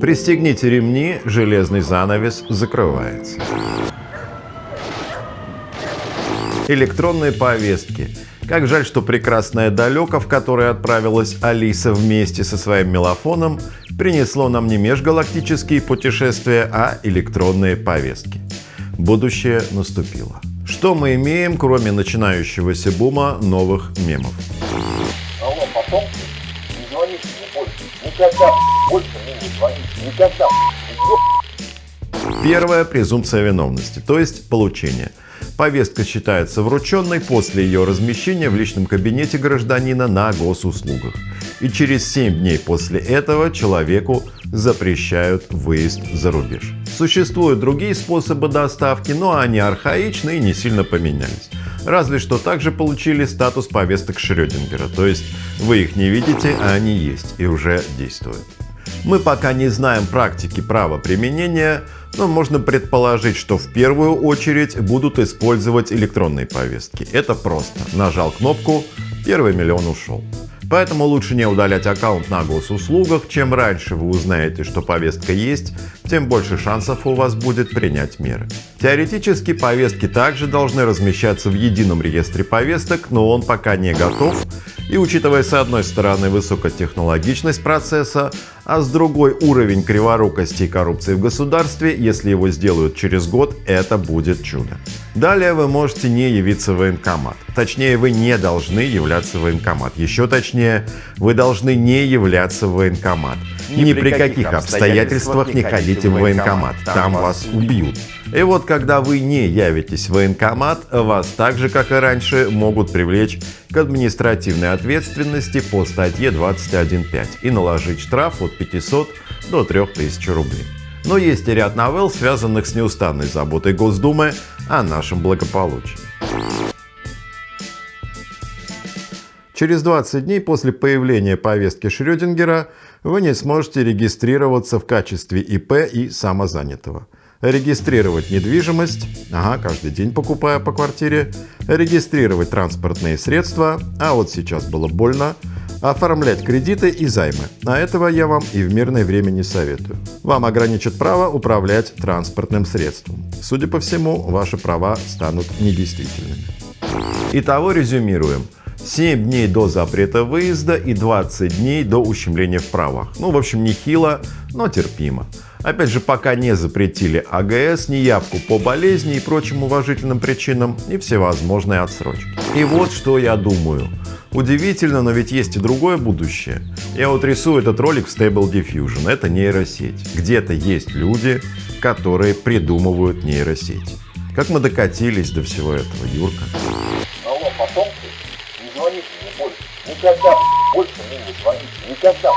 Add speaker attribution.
Speaker 1: Пристегните ремни, железный занавес закрывается. Электронные повестки. Как жаль, что прекрасное далеко, в которое отправилась Алиса вместе со своим мелофоном, принесло нам не межгалактические путешествия, а электронные повестки. Будущее наступило. Что мы имеем, кроме начинающегося бума новых мемов?
Speaker 2: Алло, потом звоните мне больше. Никогда больше мне не звоните. Никогда.
Speaker 1: Первая презумпция виновности, то есть получение. Повестка считается врученной после ее размещения в личном кабинете гражданина на госуслугах. И через 7 дней после этого человеку запрещают выезд за рубеж. Существуют другие способы доставки, но они архаичны и не сильно поменялись. Разве что также получили статус повесток Шрёдингера, то есть вы их не видите, а они есть и уже действуют. Мы пока не знаем практики права применения, но можно предположить, что в первую очередь будут использовать электронные повестки. Это просто. Нажал кнопку, первый миллион ушел. Поэтому лучше не удалять аккаунт на госуслугах. Чем раньше вы узнаете, что повестка есть, тем больше шансов у вас будет принять меры. Теоретически повестки также должны размещаться в едином реестре повесток, но он пока не готов. И учитывая с одной стороны высокотехнологичность процесса, а с другой уровень криворукости и коррупции в государстве, если его сделают через год, это будет чудо. Далее вы можете не явиться в военкомат. Точнее, вы не должны являться в военкомат. Еще точнее, вы должны не являться в военкомат. Ни, Ни при каких обстоятельствах не ходите в военкомат. Там вас убьют. И вот когда вы не явитесь в военкомат, вас так же, как и раньше, могут привлечь к административной ответственности по статье 21.5 и наложить штраф от 500 до 3000 рублей. Но есть и ряд новелл, связанных с неустанной заботой Госдумы о нашем благополучии. Через 20 дней после появления повестки Шрёдингера вы не сможете регистрироваться в качестве ИП и самозанятого. Регистрировать недвижимость, ага, каждый день покупая по квартире, регистрировать транспортные средства, а вот сейчас было больно, оформлять кредиты и займы. А этого я вам и в мирное время не советую. Вам ограничат право управлять транспортным средством. Судя по всему, ваши права станут недействительными. Итого резюмируем. 7 дней до запрета выезда и 20 дней до ущемления в правах. Ну, в общем, нехило, но терпимо. Опять же, пока не запретили АГС, неявку по болезни и прочим уважительным причинам и всевозможные отсрочки. И вот что я думаю. Удивительно, но ведь есть и другое будущее. Я вот рисую этот ролик в Stable Diffusion. Это нейросеть. Где-то есть люди, которые придумывают нейросети. Как мы докатились до всего этого, Юрка?
Speaker 2: Алло, потомки, не звоните мне больше. Никогда больше мне не звоните. Никогда.